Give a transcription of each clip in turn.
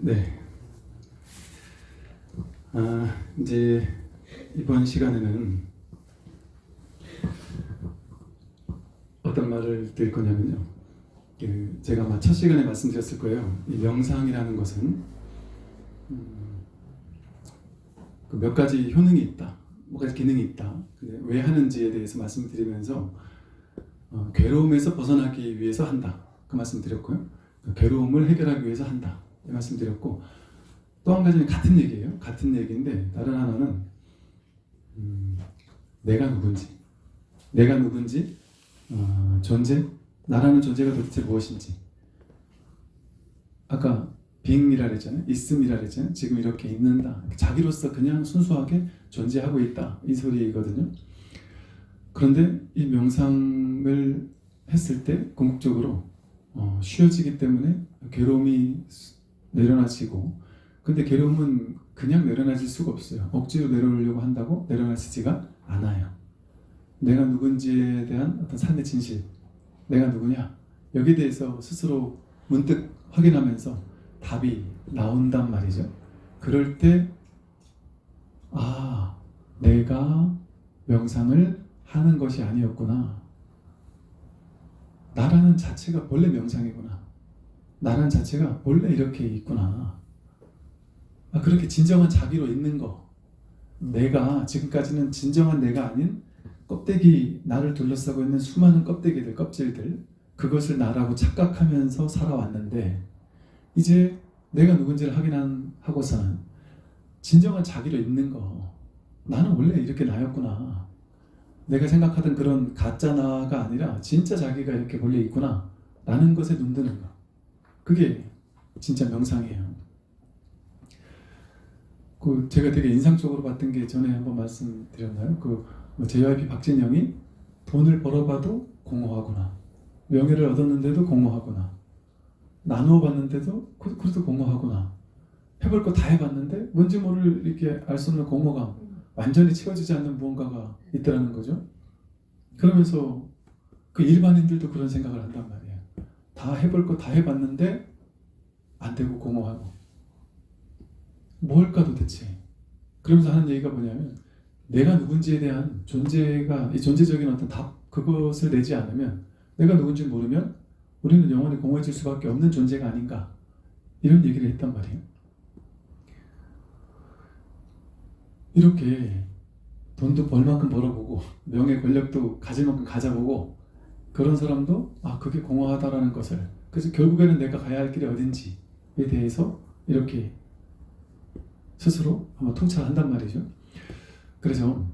네. 아, 이제 이번 시간에는 어떤 말을 드릴 거냐면요. 그 제가 첫 시간에 말씀드렸을 거예요. 이 명상이라는 것은 음, 그몇 가지 효능이 있다, 몇 가지 기능이 있다. 근데 왜 하는지에 대해서 말씀드리면서 어, 괴로움에서 벗어나기 위해서 한다. 그 말씀 드렸고요. 그 괴로움을 해결하기 위해서 한다. 이 말씀 드렸고 또 한 가지는 같은 얘기예요. 같은 얘기인데 다른 하나는 음, 내가 누군지, 내가 누군지, 어, 존재, 나라는 존재가 도대체 무엇인지. 아까 being이라 그랬잖아요. 있음이라 그랬잖아요. 지금 이렇게 있는다. 자기로서 그냥 순수하게 존재하고 있다. 이 소리거든요. 그런데 이 명상을 했을 때 궁극적으로 어, 쉬어지기 때문에 괴로움이 내려놔지고 근데 괴로움은 그냥 내려놔질 수가 없어요. 억지로 내려놓으려고 한다고 내려놔지지가 않아요. 내가 누군지에 대한 어떤 삶의 진실, 내가 누구냐 여기에 대해서 스스로 문득 확인하면서 답이 나온단 말이죠. 그럴 때 아, 내가 명상을 하는 것이 아니었구나. 나라는 자체가 원래 명상이구나. 나라는 자체가 원래 이렇게 있구나. 아, 그렇게 진정한 자기로 있는 거. 내가 지금까지는 진정한 내가 아닌 껍데기 나를 둘러싸고 있는 수많은 껍데기들, 껍질들 그것을 나라고 착각하면서 살아왔는데 이제 내가 누군지를 확인하고서는 진정한 자기로 있는 거. 나는 원래 이렇게 나였구나. 내가 생각하던 그런 가짜 나가 아니라 진짜 자기가 이렇게 원래 있구나. 라는 것에 눈드는 거. 그게 진짜 명상이에요. 그 제가 되게 인상적으로 봤던 게 전에 한번 말씀드렸나요? 그뭐 JYP 박진영이 돈을 벌어봐도 공허하구나. 명예를 얻었는데도 공허하구나. 나누어 봤는데도 그- 그래도 공허하구나. 해볼 거 다 해봤는데 뭔지 모를 이렇게 알 수 없는 공허감, 완전히 채워지지 않는 무언가가 있더라는 거죠. 그러면서 그 일반인들도 그런 생각을 한단 말이에요. 다 해볼 거 다 해봤는데 안 되고 공허하고 뭘까 도대체? 그러면서 하는 얘기가 뭐냐면 내가 누군지에 대한 존재가 이 존재적인 어떤 답 그것을 내지 않으면 내가 누군지 모르면 우리는 영원히 공허해질 수밖에 없는 존재가 아닌가 이런 얘기를 했단 말이에요. 이렇게 돈도 벌 만큼 벌어보고 명예 권력도 가질 만큼 가져보고 그런 사람도 아 그게 공허하다라는 것을 그래서 결국에는 내가 가야 할 길이 어딘지에 대해서 이렇게 스스로 아마 통찰한단 말이죠. 그래서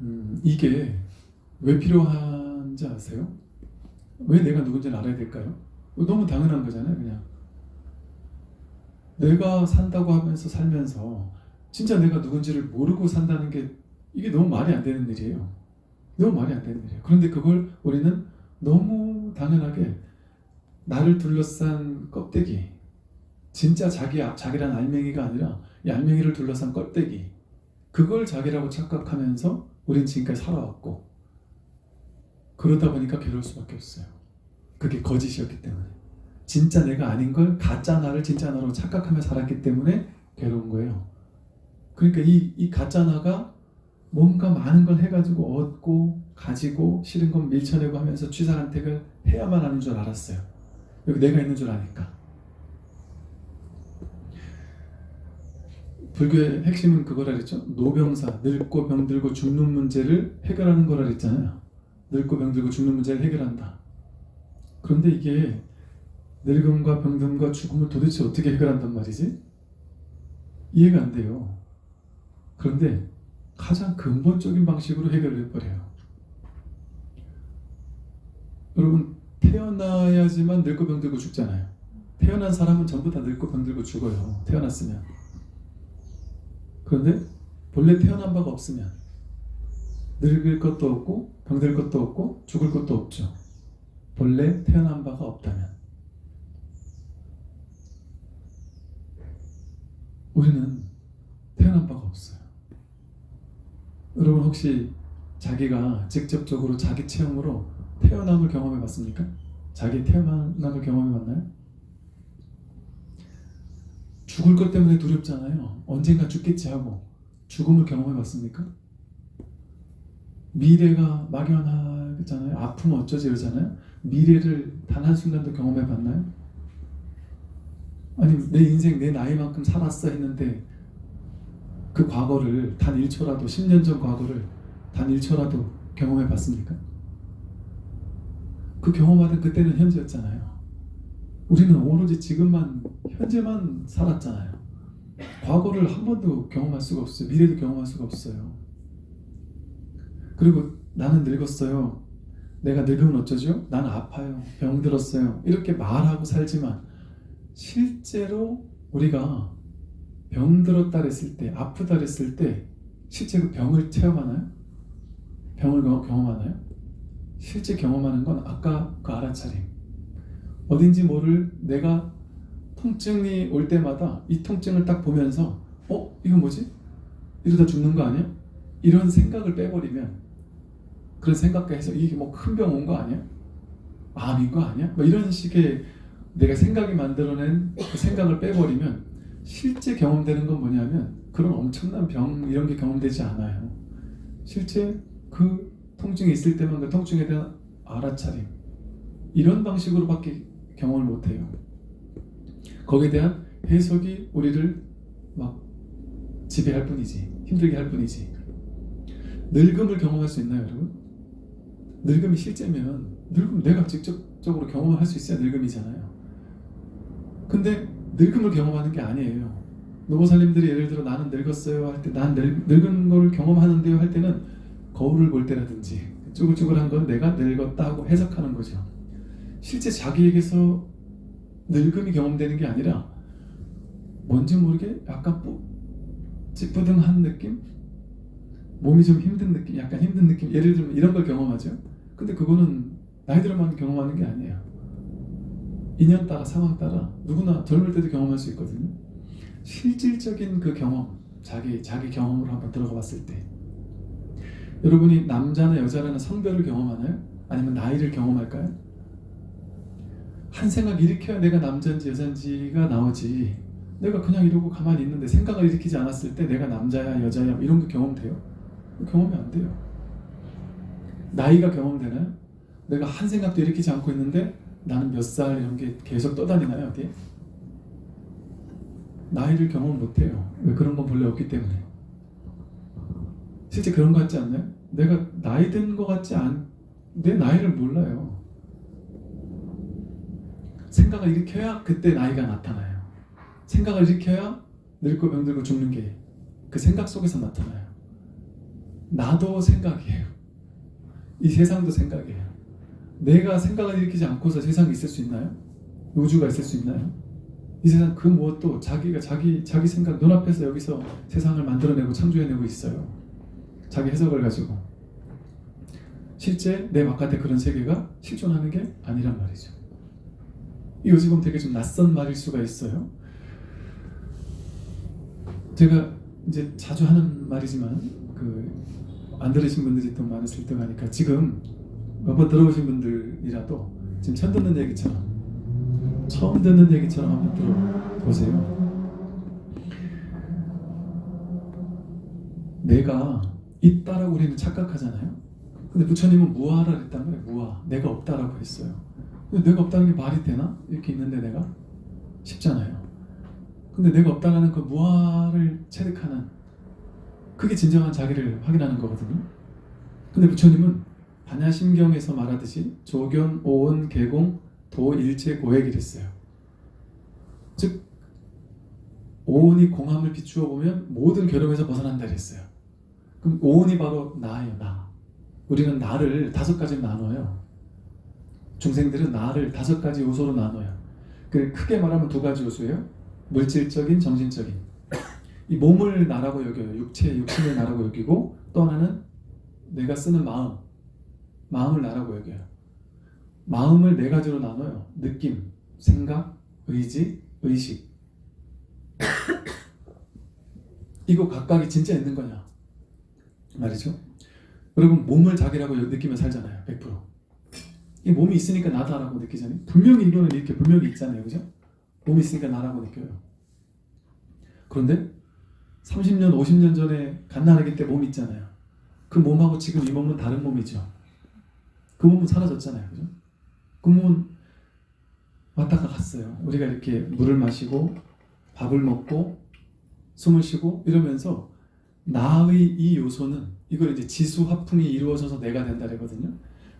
음, 이게 왜 필요한지 아세요? 왜 내가 누군지를 알아야 될까요? 너무 당연한 거잖아요, 그냥. 내가 산다고 하면서 살면서 진짜 내가 누군지를 모르고 산다는 게 이게 너무 말이 안 되는 일이에요. 너무 말이 안 되는 일이에요. 그런데 그걸 우리는 너무 당연하게 나를 둘러싼 껍데기, 진짜 자기 자기란 알맹이가 아니라 이 알맹이를 둘러싼 껍데기, 그걸 자기라고 착각하면서 우린 지금까지 살아왔고 그러다 보니까 괴로울 수밖에 없어요. 그게 거짓이었기 때문에 진짜 내가 아닌 걸 가짜 나를 진짜 나로 착각하며 살았기 때문에 괴로운 거예요. 그러니까 이, 이 가짜 나가 뭔가 많은 걸 해가지고 얻고 가지고 싫은 건 밀쳐내고 하면서 취사간택을 해야만 하는 줄 알았어요. 여기 내가 있는 줄 아니까. 불교의 핵심은 그거라 그랬죠. 노병사, 늙고 병들고 죽는 문제를 해결하는 거라 그랬잖아요. 늙고 병들고 죽는 문제를 해결한다. 그런데 이게 늙음과 병듦과 죽음을 도대체 어떻게 해결한단 말이지? 이해가 안 돼요. 그런데 가장 근본적인 방식으로 해결을 해버려요. 여러분 태어나야지만 늙고 병들고 죽잖아요. 태어난 사람은 전부 다 늙고 병들고 죽어요. 태어났으면. 그런데 본래 태어난 바가 없으면 늙을 것도 없고 병들 것도 없고 죽을 것도 없죠. 본래 태어난 바가 없다면 우리는 태어난 바가 없어요. 여러분 혹시 자기가 직접적으로 자기 체험으로 태어남을 경험해 봤습니까? 자기 태어남을 경험해 봤나요? 죽을 것 때문에 두렵잖아요. 언젠가 죽겠지 하고 죽음을 경험해 봤습니까? 미래가 막연하잖아요. 아프면 어쩌지 이러잖아요. 미래를 단 한순간도 경험해 봤나요? 아니 내 인생 내 나이만큼 살았어 했는데 그 과거를 단 1초라도 10년 전 과거를 단 1초라도 경험해 봤습니까? 그 경험하던 그때는 현재였잖아요. 우리는 오로지 지금만 현재만 살았잖아요. 과거를 한 번도 경험할 수가 없어요. 미래도 경험할 수가 없어요. 그리고 나는 늙었어요. 내가 늙으면 어쩌죠? 나는 아파요. 병들었어요. 이렇게 말하고 살지만 실제로 우리가 병들었다 그랬을 때, 아프다 그랬을 때 실제 그 병을 체험하나요? 병을 경- 경험하나요? 실제 경험하는 건 아까 그 알아차림. 어딘지 모를 내가 통증이 올 때마다 이 통증을 딱 보면서 어? 이거 뭐지? 이러다 죽는 거 아니야? 이런 생각을 빼버리면 그런 생각해서 이게 뭐 큰 병 온 거 아니야? 암인 거 아니야? 뭐 이런 식의 내가 생각이 만들어낸 그 생각을 빼버리면 실제 경험되는 건 뭐냐면 그런 엄청난 병 이런 게 경험되지 않아요. 실제 그 통증이 있을 때만 그 통증에 대한 알아차림 이런 방식으로밖에 경험을 못해요. 거기에 대한 해석이 우리를 막 지배할 뿐이지 힘들게 할 뿐이지 늙음을 경험할 수 있나요 여러분? 늙음이 실제면 늙음 내가 직접적으로 경험할 수 있어야 늙음이잖아요 근데 늙음을 경험하는 게 아니에요. 노보살님들이 예를 들어 나는 늙었어요 할 때 난 늙은 걸 경험하는데요 할 때는 거울을 볼 때라든지 쭈글쭈글한 건 내가 늙었다고 해석하는 거죠. 실제 자기에게서 늙음이 경험되는 게 아니라 뭔지 모르게 약간 뿌, 찌뿌둥한 느낌? 몸이 좀 힘든 느낌, 약간 힘든 느낌? 예를 들면 이런 걸 경험하죠. 근데 그거는 나이 들어만 경험하는 게 아니에요 인연 따라 상황 따라 누구나 젊을 때도 경험할 수 있거든요 실질적인 그 경험 자기 자기 경험으로 한번 들어가 봤을 때 여러분이 남자나 여자라는 성별을 경험하나요? 아니면 나이를 경험할까요? 한 생각 일으켜야 내가 남자인지 여자인지가 나오지 내가 그냥 이러고 가만히 있는데 생각을 일으키지 않았을 때 내가 남자야 여자야 이런 거 경험돼요? 경험이 안 돼요 나이가 경험되나요? 내가 한 생각도 일으키지 않고 있는데 나는 몇 살 이런 게 계속 떠다니나요 어디에? 나이를 경험 못해요 왜 그런 건 본래 없기 때문에 실제 그런 거 같지 않나요? 내가 나이 든 거 같지 않... 내 나이를 몰라요 생각을 일으켜야 그때 나이가 나타나요. 생각을 일으켜야 늙고 병들고 죽는 게 그 생각 속에서 나타나요. 나도 생각이에요. 이 세상도 생각이에요. 내가 생각을 일으키지 않고서 세상이 있을 수 있나요? 우주가 있을 수 있나요? 이 세상 그 무엇도 자기가 자기 자기 생각 눈앞에서 여기서 세상을 만들어내고 창조해내고 있어요. 자기 해석을 가지고 실제 내 바깥에 그런 세계가 실존하는 게 아니란 말이죠. 이거 지금 되게 좀 낯선 말일 수가 있어요. 제가 이제 자주 하는 말이지만 그 안 들으신 분들이 또 많으실 때 하니까 지금 몇 번 들어보신 분들이라도 지금 처음 듣는 얘기처럼 처음 듣는 얘기처럼 한번 들어보세요. 내가 있다라고 우리는 착각하잖아요. 근데 부처님은 무아라 그랬단 말이에요. 무아. 내가 없다라고 했어요. 내가 없다는 게 말이 되나? 이렇게 있는데 내가? 쉽잖아요. 근데 내가 없다는 그 무아를 체득하는 그게 진정한 자기를 확인하는 거거든요. 근데 부처님은 반야심경에서 말하듯이 조견, 오온, 개공, 도, 일체, 고액이랬어요. 즉 오온이 공함을 비추어 보면 모든 괴로움에서 벗어난다 그랬어요. 그럼 오온이 바로 나예요, 나. 우리는 나를 다섯 가지로 나눠요. 중생들은 나를 다섯 가지 요소로 나눠요. 그 크게 말하면 두 가지 요소예요. 물질적인, 정신적인. 이 몸을 나라고 여겨요. 육체, 육신을 나라고 여기고 또 하나는 내가 쓰는 마음, 마음을 나라고 여겨요. 마음을 네 가지로 나눠요. 느낌, 생각, 의지, 의식. 이거 각각이 진짜 있는 거냐 말이죠. 여러분 몸을 자기라고 느끼며 살잖아요. 100%. 이 몸이 있으니까 나다라고 느끼잖아요. 분명히 이거는 이렇게 분명히 있잖아요. 그죠? 몸이 있으니까 나라고 느껴요. 그런데 30년, 50년 전에 갓난아기 때 몸 있잖아요. 그 몸하고 지금 이 몸은 다른 몸이죠. 그 몸은 사라졌잖아요. 그죠? 그 몸은 왔다가 갔어요. 우리가 이렇게 물을 마시고 밥을 먹고 숨을 쉬고 이러면서 나의 이 요소는 이걸 이제 지수 화풍이 이루어져서 내가 된다 그러거든요.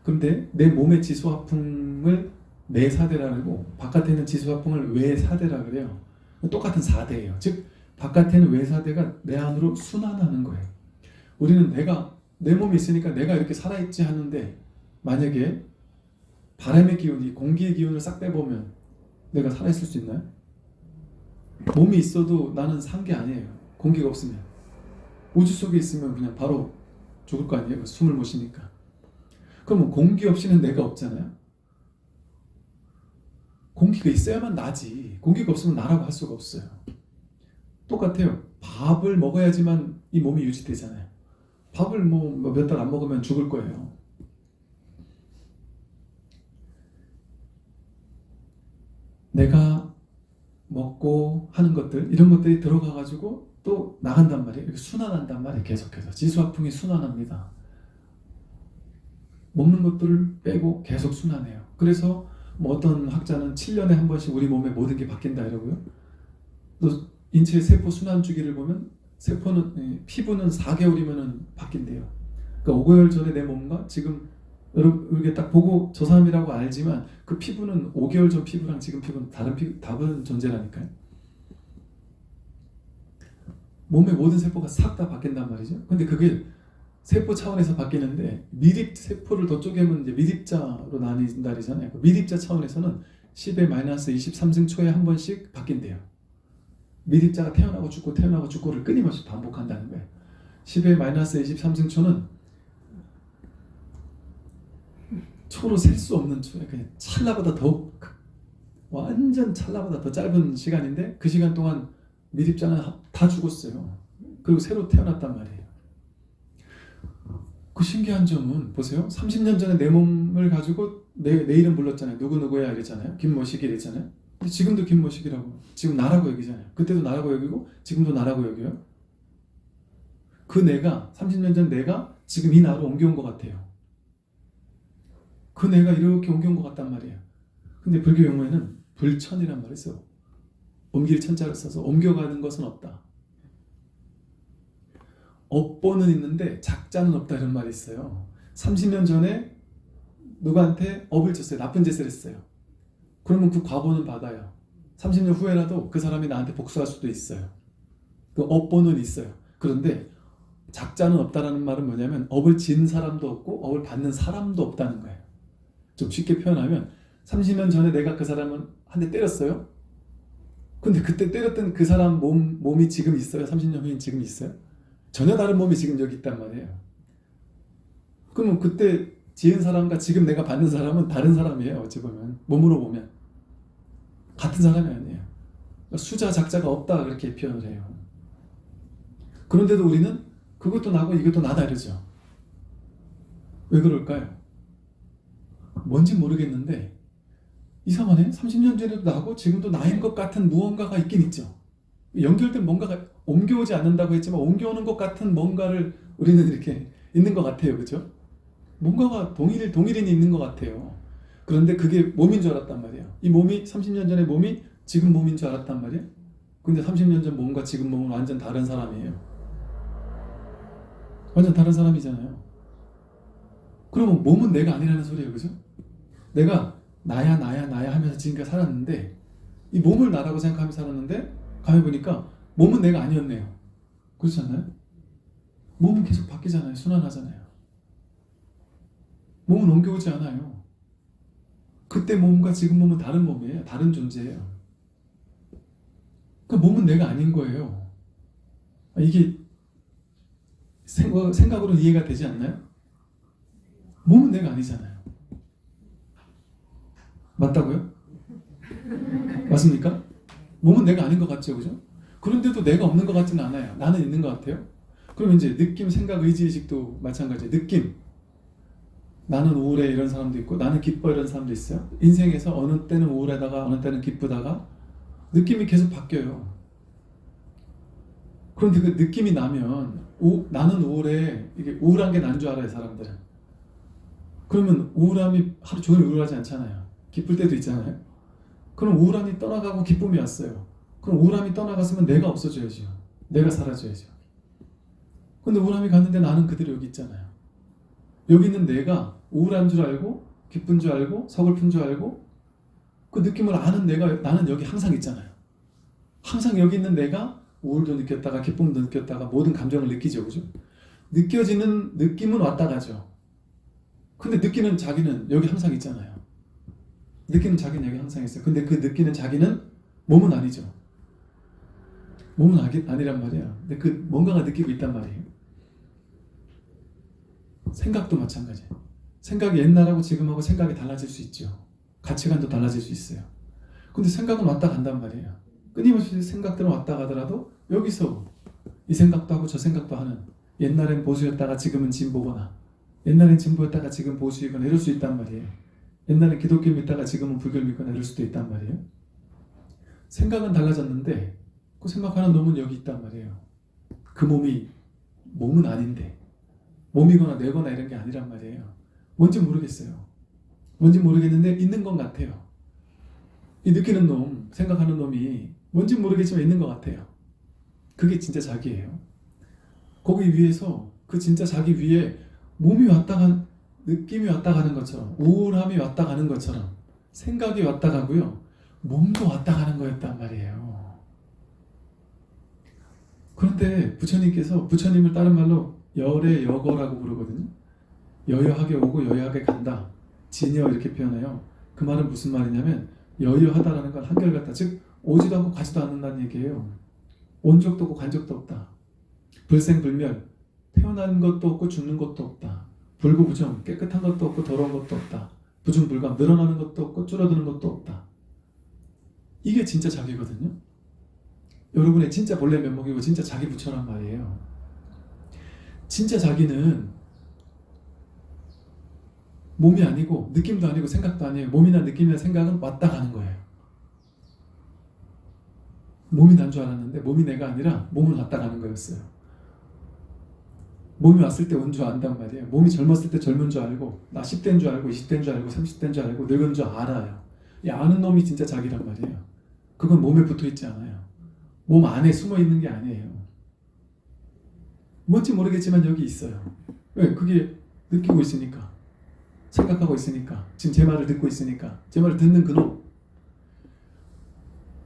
그런데 내 몸의 지수 화풍을 내사대라고 바깥에 있는 지수 화풍을 외사대라 그래요. 똑같은 사대예요. 즉 바깥에 는 외사대가 내 안으로 순환하는 거예요. 우리는 내가 내 몸이 있으니까 내가 이렇게 살아있지 하는데 만약에 바람의 기운이 공기의 기운을 싹 빼보면 내가 살아있을 수 있나요? 몸이 있어도 나는 산 게 아니에요. 공기가 없으면 우주 속에 있으면 그냥 바로 죽을 거 아니에요. 숨을 못 쉬니까. 그러면 공기 없이는 내가 없잖아요. 공기가 있어야만 나지. 공기가 없으면 나라고 할 수가 없어요. 똑같아요. 밥을 먹어야지만 이 몸이 유지되잖아요. 밥을 뭐 몇 달 안 먹으면 죽을 거예요. 내가 먹고 하는 것들 이런 것들이 들어가 가지고 또 나간단 말이에요. 이렇게 순환한단 말이에요. 계속해서 지수화풍이 순환합니다. 먹는 것들을 빼고 계속 순환해요. 그래서 뭐 어떤 학자는 7년에 한 번씩 우리 몸에 모든 게 바뀐다 이러고요. 또 인체의 세포 순환 주기를 보면 세포는 예, 피부는 4개월이면은 바뀐대요. 그러니까 5개월 전에 내 몸과 지금 여러분 이렇게 딱 보고 저 사람이라고 알지만 그 피부는 5개월 전 피부랑 지금 피부는 다른 피 다른 존재라니까요. 몸의 모든 세포가 싹 다 바뀐단 말이죠. 근데 그게 세포 차원에서 바뀌는데 미립 세포를 더 쪼개면 이제 미립자로 나뉜다잖아요. 그 미립자 차원에서는 10의 마이너스 23승 초에 한 번씩 바뀐대요. 미립자가 태어나고 죽고 태어나고 죽고를 끊임없이 반복한다는 거예요. 10의 마이너스 23승 초는 초로 셀 수 없는 초에 그냥 찰나보다 더 완전 찰나보다 더 짧은 시간인데 그 시간 동안 미립자는 다 죽었어요. 그리고 새로 태어났단 말이에요. 그 신기한 점은 보세요. 30년 전에 내 몸을 가지고 내, 내 이름 불렀잖아요. 누구누구야 이랬잖아요. 김모식이 이랬잖아요. 지금도 김모식이라고. 지금 나라고 여기잖아요. 그때도 나라고 여기고 지금도 나라고 여겨요. 그 내가 30년 전 내가 지금 이 나라로 옮겨온 것 같아요. 그 내가 이렇게 옮겨온 것 같단 말이에요. 근데 불교 용어에는 불천이란 말이 있어. 옮길 천자를 써서 옮겨가는 것은 없다. 업보는 있는데 작자는 없다 이런 말이 있어요. 30년 전에 누구한테 업을 줬어요. 나쁜 짓을 했어요. 그러면 그 과보는 받아요. 30년 후에라도 그 사람이 나한테 복수할 수도 있어요. 그 업보는 있어요. 그런데 작자는 없다라는 말은 뭐냐면 업을 진 사람도 없고 업을 받는 사람도 없다는 거예요. 좀 쉽게 표현하면 30년 전에 내가 그 사람을 한 대 때렸어요. 근데 그때 때렸던 그 사람 몸, 몸이 지금 있어요? 30년 후에 지금 있어요? 전혀 다른 몸이 지금 여기 있단 말이에요. 그러면 그때 지은 사람과 지금 내가 받는 사람은 다른 사람이에요. 어찌 보면 몸으로 보면 같은 사람이 아니에요. 수자 작자가 없다 그렇게 표현을 해요. 그런데도 우리는 그것도 나고 이것도 나다 이러죠. 왜 그럴까요? 뭔지 모르겠는데 이상하네. 30년 전에도 나고 지금도 나인 것 같은 무언가가 있긴 있죠. 연결된 뭔가가 옮겨오지 않는다고 했지만 옮겨오는 것 같은 뭔가를 우리는 이렇게 있는 것 같아요. 그죠? 뭔가가 동일, 동일인이 있는 것 같아요. 그런데 그게 몸인 줄 알았단 말이에요. 이 몸이 30년 전의 몸이 지금 몸인 줄 알았단 말이에요. 근데 30년 전 몸과 지금 몸은 완전 다른 사람이에요. 완전 다른 사람이잖아요. 그러면 몸은 내가 아니라는 소리예요. 그죠? 내가 나야 나야 나야 하면서 지금까지 살았는데 이 몸을 나라고 생각하면서 살았는데 가만히 보니까 몸은 내가 아니었네요. 그렇지 않나요? 몸은 계속 바뀌잖아요. 순환하잖아요. 몸은 옮겨오지 않아요. 그때 몸과 지금 몸은 다른 몸이에요. 다른 존재예요. 그 몸은 내가 아닌 거예요. 아, 이게 생각, 생각으로 이해가 되지 않나요? 몸은 내가 아니잖아요. 맞다고요? 맞습니까? 몸은 내가 아닌 것 같죠, 그죠? 그런데도 내가 없는 것 같지는 않아요. 나는 있는 것 같아요. 그럼 이제 느낌, 생각, 의지, 의식도 마찬가지예요. 느낌. 나는 우울해 이런 사람도 있고 나는 기뻐 이런 사람도 있어요. 인생에서 어느 때는 우울하다가 어느 때는 기쁘다가 느낌이 계속 바뀌어요. 그런데 그 느낌이 나면 우, 나는 우울해 이게 우울한 게 난 줄 알아요 사람들은. 그러면 우울함이 하루 종일 우울하지 않잖아요. 기쁠 때도 있잖아요. 그럼 우울함이 떠나가고 기쁨이 왔어요. 그럼 우울함이 떠나갔으면 내가 없어져야죠. 내가 사라져야죠. 근데 우울함이 갔는데 나는 그대로 여기 있잖아요. 여기 있는 내가 우울한 줄 알고 기쁜 줄 알고 서글픈 줄 알고 그 느낌을 아는 내가 나는 여기 항상 있잖아요. 항상 여기 있는 내가 우울도 느꼈다가 기쁨도 느꼈다가 모든 감정을 느끼죠. 그죠? 느껴지는 느낌은 왔다 가죠. 근데 느끼는 자기는 여기 항상 있잖아요. 느끼는 자기는 여기 항상 있어요. 근데 그 느끼는 자기는 몸은 아니죠. 몸은 아니, 아니란 말이야. 근데 그 뭔가가 느끼고 있단 말이에요. 생각도 마찬가지예요. 생각이 옛날하고 지금하고 생각이 달라질 수 있죠. 가치관도 달라질 수 있어요. 근데 생각은 왔다 간단 말이에요. 끊임없이 생각들은 왔다 가더라도 여기서 이 생각도 하고 저 생각도 하는 옛날엔 보수였다가 지금은 진보거나 옛날엔 진보였다가 지금 보수이거나 이럴 수 있단 말이에요. 옛날엔 기독교 믿다가 지금은 불교 믿거나 이럴 수도 있단 말이에요. 생각은 달라졌는데 그 생각하는 놈은 여기 있단 말이에요. 그 몸이 몸은 아닌데 몸이거나 뇌거나 이런 게 아니란 말이에요. 뭔지 모르겠어요. 뭔지 모르겠는데 있는 것 같아요. 이 느끼는 놈, 생각하는 놈이 뭔지 모르겠지만 있는 것 같아요. 그게 진짜 자기예요. 거기 위에서 그 진짜 자기 위에 몸이 왔다 간 느낌이 왔다 가는 것처럼 우울함이 왔다 가는 것처럼 생각이 왔다 가고요. 몸도 왔다 가는 거였단 말이에요. 그런데 부처님께서 부처님을 다른 말로 열의 여거라고 부르거든요. 여여하게 오고 여여하게 간다. 진여 이렇게 표현해요. 그 말은 무슨 말이냐면 여여하다라는 건 한결같다. 즉 오지도 않고 가지도 않는다는 얘기예요. 온 적도 없고 간 적도 없다. 불생불멸 태어난 것도 없고 죽는 것도 없다. 불구부정 깨끗한 것도 없고 더러운 것도 없다. 부중불감 늘어나는 것도 없고 줄어드는 것도 없다. 이게 진짜 자기거든요. 여러분의 진짜 본래 면목이고 진짜 자기 부처란 말이에요. 진짜 자기는 몸이 아니고 느낌도 아니고 생각도 아니에요. 몸이나 느낌이나 생각은 왔다 가는 거예요. 몸이 난 줄 알았는데 몸이 내가 아니라 몸은 왔다 가는 거였어요. 몸이 왔을 때 온 줄 안단 말이에요. 몸이 젊었을 때 젊은 줄 알고 나 10대인 줄 알고 20대인 줄 알고 30대인 줄 알고 늙은 줄 알아요. 이 아는 놈이 진짜 자기란 말이에요. 그건 몸에 붙어 있지 않아요. 몸 안에 숨어 있는 게 아니에요. 뭔지 모르겠지만 여기 있어요. 왜? 그게 느끼고 있으니까. 생각하고 있으니까. 지금 제 말을 듣고 있으니까. 제 말을 듣는 그놈.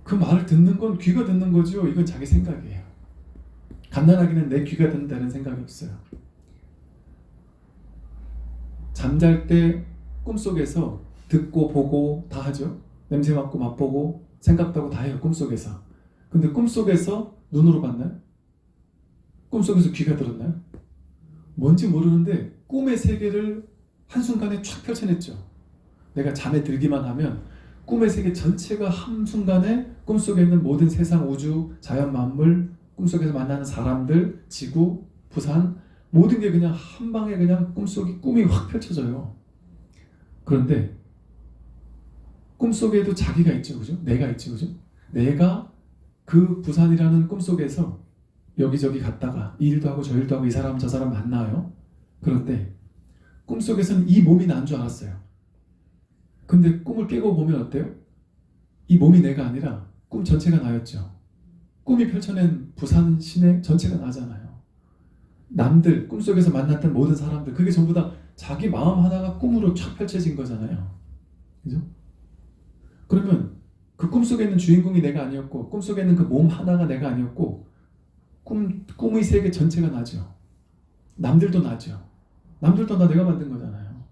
그 말을 듣는 건 귀가 듣는 거죠. 이건 자기 생각이에요. 간단하게는 내 귀가 듣는다는 생각이 없어요. 잠잘 때 꿈속에서 듣고 보고 다 하죠. 냄새 맡고 맛보고 생각도 하고 다 해요. 꿈속에서. 근데 꿈속에서 눈으로 봤나요? 꿈속에서 귀가 들었나요? 뭔지 모르는데 꿈의 세계를 한순간에 쫙 펼쳐냈죠. 내가 잠에 들기만 하면 꿈의 세계 전체가 한순간에 꿈속에 있는 모든 세상, 우주, 자연 만물, 꿈속에서 만나는 사람들, 지구, 부산 모든 게 그냥 한 방에 그냥 꿈속이 꿈이 확 펼쳐져요. 그런데 꿈속에도 자기가 있죠. 그죠? 내가 있죠. 그죠? 내가 그 부산이라는 꿈속에서 여기저기 갔다가 이 일도 하고 저 일도 하고 이 사람 저 사람 만나요. 그런데 꿈속에서는 이 몸이 난 줄 알았어요. 근데 꿈을 깨고 보면 어때요? 이 몸이 내가 아니라 꿈 전체가 나였죠. 꿈이 펼쳐낸 부산 시내 전체가 나잖아요. 남들, 꿈속에서 만났던 모든 사람들, 그게 전부 다 자기 마음 하나가 꿈으로 쫙 펼쳐진 거잖아요. 그죠? 그러면 그 꿈속에 있는 주인공이 내가 아니었고, 꿈속에 있는 그 몸 하나가 내가 아니었고, 꿈, 꿈의 세계 전체가 나죠. 남들도 나죠. 남들도 나 내가 만든 거잖아요.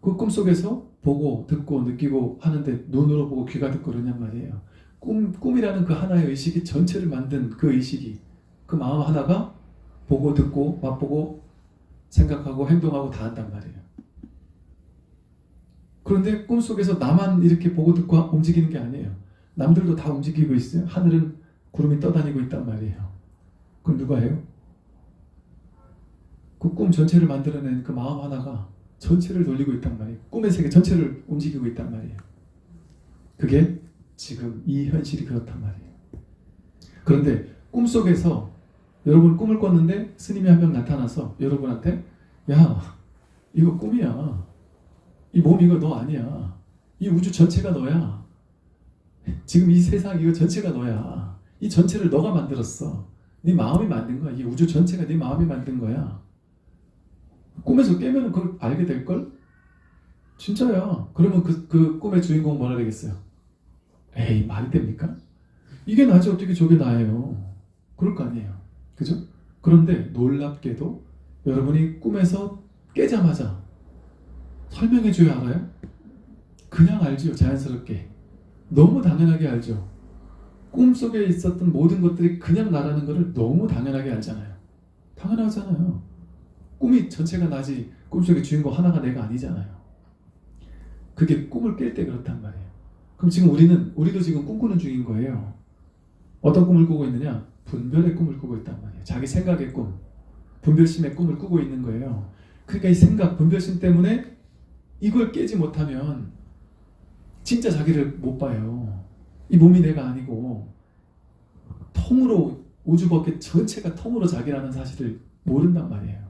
그 꿈속에서 보고, 듣고, 느끼고 하는데 눈으로 보고 귀가 듣고 그러냔 말이에요. 꿈, 꿈이라는 그 하나의 의식이 전체를 만든 그 의식이 그 마음 하나가 보고 듣고 맛보고 생각하고 행동하고 다 한단 말이에요. 그런데 꿈속에서 나만 이렇게 보고 듣고 움직이는 게 아니에요. 남들도 다 움직이고 있어요. 하늘은 구름이 떠다니고 있단 말이에요. 그럼 누가 해요? 그 꿈 전체를 만들어낸 그 마음 하나가 전체를 돌리고 있단 말이에요. 꿈의 세계 전체를 움직이고 있단 말이에요. 그게 지금 이 현실이 그렇단 말이에요. 그런데 꿈속에서 여러분 꿈을 꿨는데 스님이 한 명 나타나서 여러분한테 야 이거 꿈이야. 이 몸 이거 너 아니야. 이 우주 전체가 너야. 지금 이 세상 이거 전체가 너야. 이 전체를 너가 만들었어. 네 마음이 만든 거야. 이 우주 전체가 네 마음이 만든 거야. 꿈에서 깨면 그걸 알게 될걸? 진짜야. 그러면 그, 그 꿈의 주인공 뭐라 되겠어요? 에이 말이 됩니까? 이게 나지 어떻게 저게 나예요? 그럴 거 아니에요. 그죠? 그런데 놀랍게도 여러분이 꿈에서 깨자마자 설명해 줘야 알아요? 그냥 알죠. 자연스럽게. 너무 당연하게 알죠. 꿈속에 있었던 모든 것들이 그냥 나라는 것을 너무 당연하게 알잖아요. 당연하잖아요. 꿈이 전체가 나지 꿈속의 주인공 하나가 내가 아니잖아요. 그게 꿈을 깰 때 그렇단 말이에요. 그럼 지금 우리는 우리도 지금 꿈꾸는 중인 거예요. 어떤 꿈을 꾸고 있느냐? 분별의 꿈을 꾸고 있단 말이에요. 자기 생각의 꿈, 분별심의 꿈을 꾸고 있는 거예요. 그러니까 이 생각, 분별심 때문에 이걸 깨지 못하면 진짜 자기를 못 봐요. 이 몸이 내가 아니고 통으로 우주 법계 전체가 통으로 자기라는 사실을 모른단 말이에요.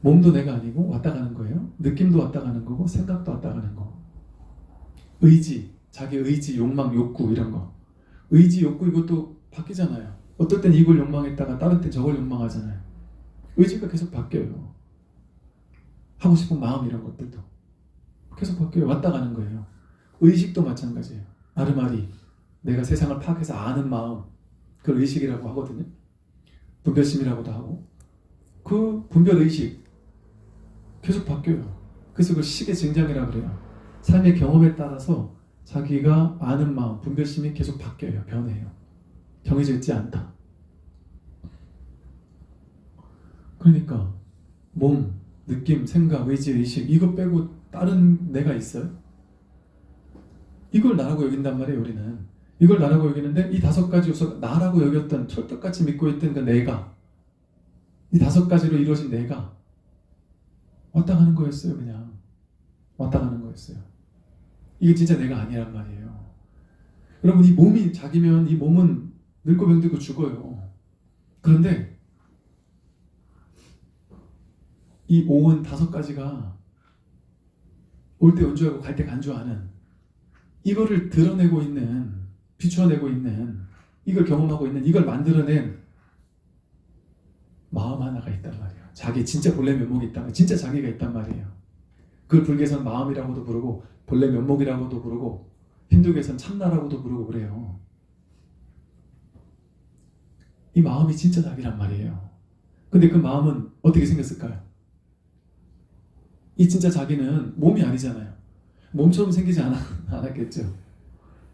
몸도 내가 아니고 왔다 가는 거예요. 느낌도 왔다 가는 거고 생각도 왔다 가는 거. 의지, 자기 의지, 욕망, 욕구 이런 거. 의지, 욕구 이것도 바뀌잖아요. 어떨 땐 이걸 욕망했다가 다른 땐 저걸 욕망하잖아요. 의지가 계속 바뀌어요. 하고 싶은 마음 이런 것들도 계속 바뀌어요. 왔다 가는 거예요. 의식도 마찬가지예요. 아르마리 내가 세상을 파악해서 아는 마음 그걸 의식이라고 하거든요. 분별심이라고도 하고 그 분별 의식 계속 바뀌어요. 그래서 그걸 식의 증장이라고 그래요. 삶의 경험에 따라서 자기가 아는 마음, 분별심이 계속 바뀌어요. 변해요. 정해져 있지 않다. 그러니까 몸, 느낌, 생각, 의지, 의식 이거 빼고 다른 내가 있어요? 이걸 나라고 여긴단 말이에요. 우리는. 이걸 나라고 여기는데 이 다섯 가지 요소 나라고 여겼던 철떡같이 믿고 있던 그 내가 이 다섯 가지로 이루어진 내가 왔다 가는 거였어요. 그냥 왔다 가는 거였어요. 이게 진짜 내가 아니란 말이에요. 여러분 이 몸이 자기면 이 몸은 늙고 병들고 죽어요. 그런데 이 오은 다섯 가지가 올 때 연주하고 갈 때 간주하는 이거를 드러내고 있는 비추어내고 있는 이걸 경험하고 있는 이걸 만들어낸 마음 하나가 있단 말이에요. 자기 진짜 본래 면목이 있다. 진짜 자기가 있단 말이에요. 그걸 불교에서는 마음이라고도 부르고 본래 면목이라고도 부르고 힌두교에서는 참나라고도 부르고 그래요. 이 마음이 진짜 자기란 말이에요. 근데 그 마음은 어떻게 생겼을까요? 이 진짜 자기는 몸이 아니잖아요. 몸처럼 생기지 않았, 않았겠죠.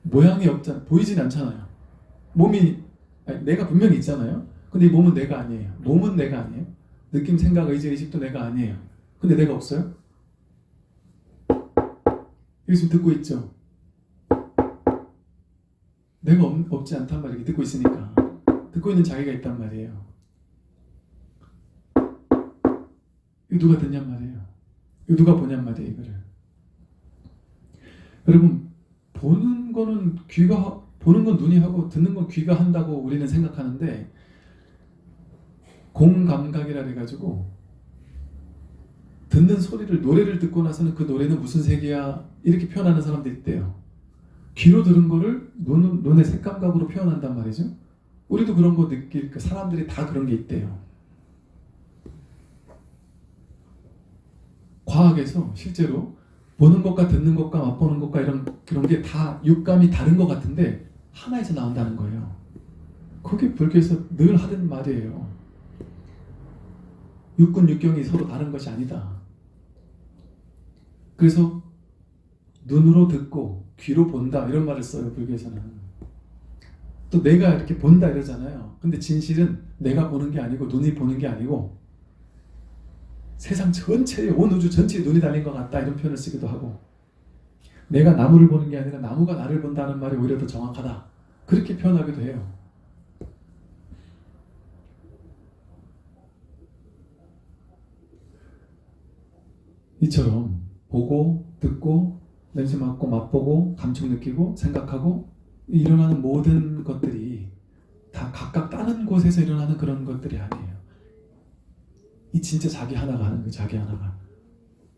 모양이 없잖아. 보이진 않잖아요. 몸이 아니, 내가 분명히 있잖아요. 근데 이 몸은 내가 아니에요. 몸은 내가 아니에요. 느낌, 생각, 의지, 의식도 내가 아니에요. 근데 내가 없어요? 여기 지금 듣고 있죠? 내가 없, 없지 않단 말이에요. 듣고 있으니까. 듣고 있는 자기가 있단 말이에요. 이거 누가 듣냔 말이에요. 이거 누가 보냔 말이에요. 이거를. 여러분 보는 거는 귀가 보는 건 눈이 하고 듣는 건 귀가 한다고 우리는 생각하는데 공감각이라 해가지고 듣는 소리를 노래를 듣고 나서는 그 노래는 무슨 색이야 이렇게 표현하는 사람도 있대요. 귀로 들은 거를 눈, 눈의 색감각으로 표현한단 말이죠. 우리도 그런 거 느낄 그 사람들이 다 그런 게 있대요. 과학에서 실제로 보는 것과 듣는 것과 맛보는 것과 이런 그런 게 다 육감이 다른 것 같은데 하나에서 나온다는 거예요. 그게 불교에서 늘 하던 말이에요. 육군 육경이 서로 다른 것이 아니다. 그래서 눈으로 듣고 귀로 본다 이런 말을 써요 불교에서는. 또 내가 이렇게 본다 이러잖아요. 근데 진실은 내가 보는 게 아니고 눈이 보는 게 아니고 세상 전체에 온 우주 전체에 눈이 달린 것 같다 이런 표현을 쓰기도 하고 내가 나무를 보는 게 아니라 나무가 나를 본다는 말이 오히려 더 정확하다. 그렇게 표현하기도 해요. 이처럼 보고 듣고 냄새 맡고 맛보고 감촉 느끼고 생각하고 일어나는 모든 것들이 다 각각 다른 곳에서 일어나는 그런 것들이 아니에요. 이 진짜 자기 하나가 하는 거 자기 하나가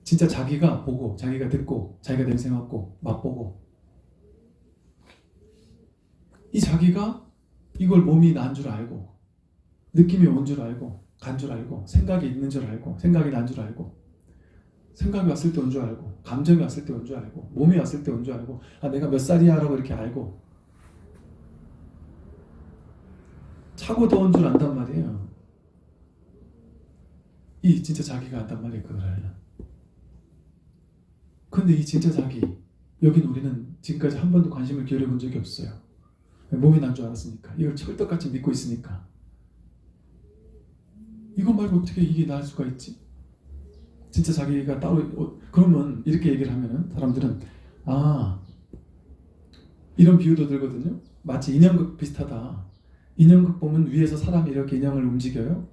진짜 자기가 보고 자기가 듣고 자기가 냄새 맡고 맛보고 이 자기가 이걸 몸이 난 줄 알고 느낌이 온 줄 알고 간 줄 알고 생각이 있는 줄 알고 생각이 난 줄 알고 생각이 왔을 때 온 줄 알고 감정이 왔을 때 온 줄 알고 몸이 왔을 때 온 줄 알고 아 내가 몇 살이야? 라고 이렇게 알고. 차고 더운 줄 안단 말이에요. 이 진짜 자기가 안단 말이에요 그걸 근데 이 진짜 자기 여긴 우리는 지금까지 한 번도 관심을 기울여 본 적이 없어요. 몸이 난 줄 알았으니까 이걸 철떡같이 믿고 있으니까. 이거 말고 어떻게 이게 나을 수가 있지? 진짜 자기가 따로 어, 그러면 이렇게 얘기를 하면은 사람들은 아 이런 비유도 들거든요. 마치 인형극 비슷하다. 인형극 보면 위에서 사람이 이렇게 인형을 움직여요.